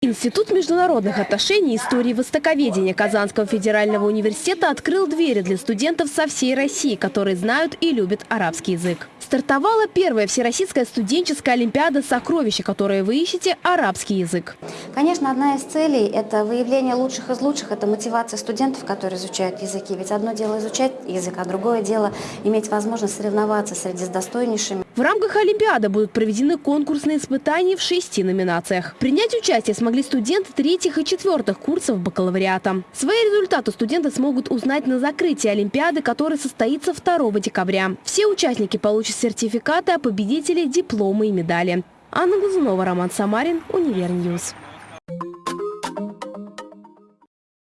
Институт международных отношений и истории востоковедения Казанского федерального университета открыл двери для студентов со всей России, которые знают и любят арабский язык. Стартовала первая всероссийская студенческая олимпиада «Сокровища», которой вы ищете арабский язык. Конечно, одна из целей – это выявление лучших из лучших, это мотивация студентов, которые изучают языки. Ведь одно дело изучать язык, а другое дело иметь возможность соревноваться среди с достойнейшими. В рамках Олимпиады будут проведены конкурсные испытания в шести номинациях. Принять участие смогли студенты третьих и четвертых курсов бакалавриата. Свои результаты студенты смогут узнать на закрытии Олимпиады, которая состоится 2 декабря. Все участники получат сертификаты, а победители – дипломы и медали. Анна Глазунова, Роман Самарин, UniverNews.